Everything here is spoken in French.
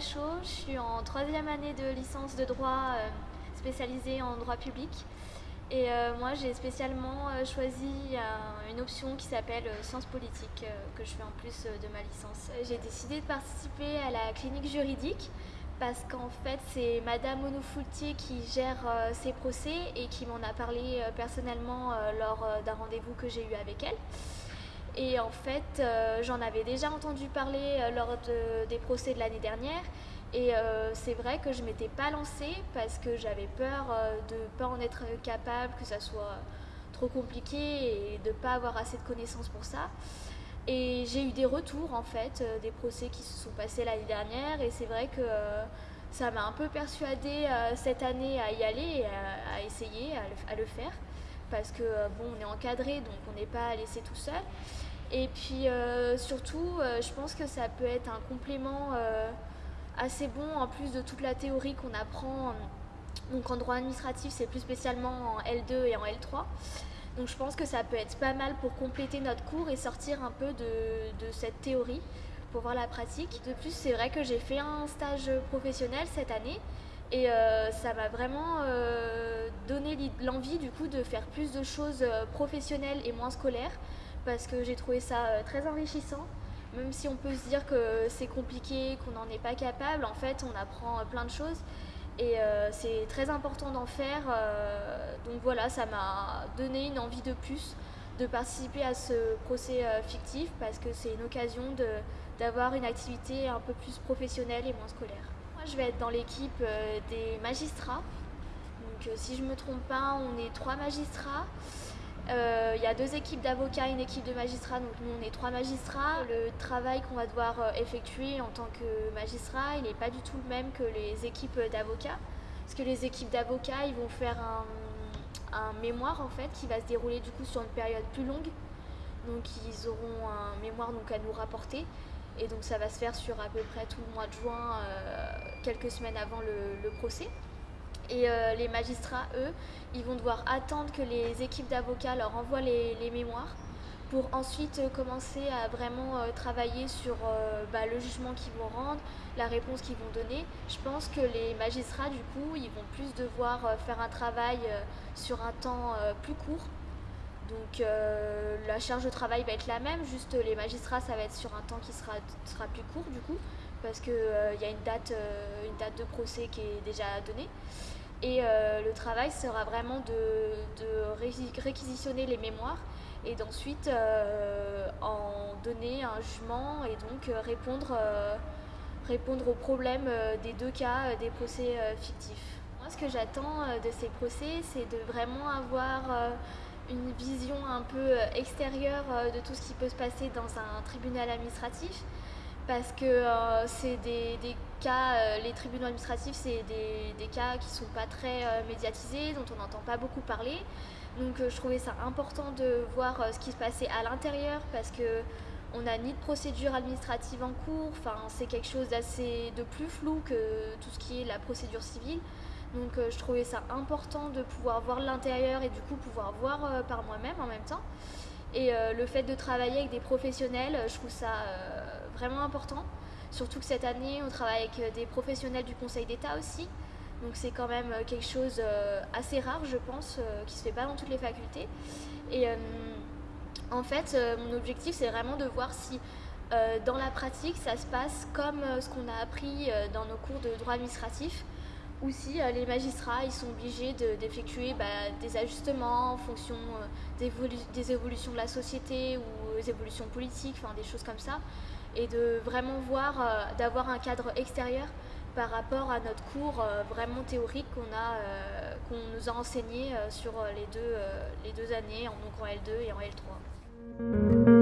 Je suis en troisième année de licence de droit euh, spécialisée en droit public. Et euh, moi, j'ai spécialement euh, choisi une option qui s'appelle sciences politiques, que je fais en plus de ma licence. J'ai décidé de participer à la clinique juridique parce qu'en fait, c'est Madame Onofoultier qui gère ces procès et qui m'en a parlé personnellement lors d'un rendez-vous que j'ai eu avec elle. Et en fait, euh, j'en avais déjà entendu parler euh, lors des procès de l'année dernière. Et euh, c'est vrai que je m'étais pas lancée parce que j'avais peur de ne pas en être capable, que ça soit trop compliqué et de ne pas avoir assez de connaissances pour ça. Et j'ai eu des retours en fait, des procès qui se sont passés l'année dernière et c'est vrai que ça m'a un peu persuadée cette année à y aller, à, à essayer, à le faire parce que euh, bon, on est encadré, donc on n'est pas laissé tout seul. Et puis euh, surtout, euh, je pense que ça peut être un complément assez bon en plus de toute la théorie qu'on apprend. Donc en droit administratif, c'est plus spécialement en L2 et en L3. Donc je pense que ça peut être pas mal pour compléter notre cours et sortir un peu de, de cette théorie pour voir la pratique. De plus, c'est vrai que j'ai fait un stage professionnel cette année et euh, ça m'a vraiment euh, donné l'envie du coup de faire plus de choses euh, professionnelles et moins scolaires parce que j'ai trouvé ça très enrichissant. Même si on peut se dire que c'est compliqué, qu'on n'en est pas capable, en fait on apprend plein de choses et c'est très important d'en faire. donc voilà, ça m'a donné une envie de plus de participer à ce procès fictif parce que c'est une occasion d'avoir une activité un peu plus professionnelle et moins scolaire. Moi, je vais être dans l'équipe euh, des magistrats. Donc, euh, si je ne me trompe pas, on est trois magistrats. Euh, il y a deux équipes d'avocats, une équipe de magistrats, donc nous on est trois magistrats. Le travail qu'on va devoir effectuer en tant que magistrat, il n'est pas du tout le même que les équipes d'avocats. Parce que les équipes d'avocats, ils vont faire un, mémoire en fait qui va se dérouler du coup sur une période plus longue. Donc ils auront un mémoire donc, à nous rapporter. Et donc ça va se faire sur à peu près tout le mois de juin, euh, quelques semaines avant le, procès. Et euh, les magistrats, eux, ils vont devoir attendre que les équipes d'avocats leur envoient les, mémoires pour ensuite commencer à vraiment euh, travailler sur bah, le jugement qu'ils vont rendre, la réponse qu'ils vont donner. Je pense que les magistrats, du coup, ils vont plus devoir faire un travail sur un temps plus court donc euh, la charge de travail va être la même, juste les magistrats, ça va être sur un temps qui sera, sera plus court du coup, parce qu'il euh, y a une date, euh, une date de procès qui est déjà donnée. Et le travail sera vraiment de, réquisitionner les mémoires et d'ensuite en donner un jugement et donc répondre, répondre aux problèmes des deux cas des procès fictifs. Moi, ce que j'attends de ces procès, c'est de vraiment avoir une vision un peu euh, extérieure euh, de tout ce qui peut se passer dans un tribunal administratif parce que euh, c'est des, cas, les tribunaux administratifs, c'est des, cas qui ne sont pas très médiatisés, dont on n'entend pas beaucoup parler. Donc je trouvais ça important de voir ce qui se passait à l'intérieur parce que on n'a ni de procédure administrative en cours, enfin c'est quelque chose d'assez de plus flou que tout ce qui est la procédure civile. Donc euh, je trouvais ça important de pouvoir voir l'intérieur et du coup pouvoir voir euh, par moi-même en même temps. Et euh, le fait de travailler avec des professionnels, je trouve ça vraiment important. Surtout que cette année, on travaille avec des professionnels du Conseil d'État aussi. Donc c'est quand même quelque chose assez rare, je pense, qui se fait pas dans toutes les facultés. Et en fait, mon objectif, c'est vraiment de voir si dans la pratique, ça se passe comme ce qu'on a appris dans nos cours de droit administratif ou si euh, les magistrats ils sont obligés d'effectuer bah, des ajustements en fonction euh, des évolutions de la société ou des évolutions politiques, des choses comme ça, et de vraiment voir, euh, d'avoir un cadre extérieur par rapport à notre cours vraiment théorique qu'on a, qu'on nous a enseigné sur les deux, les deux années, donc en L2 et en L3.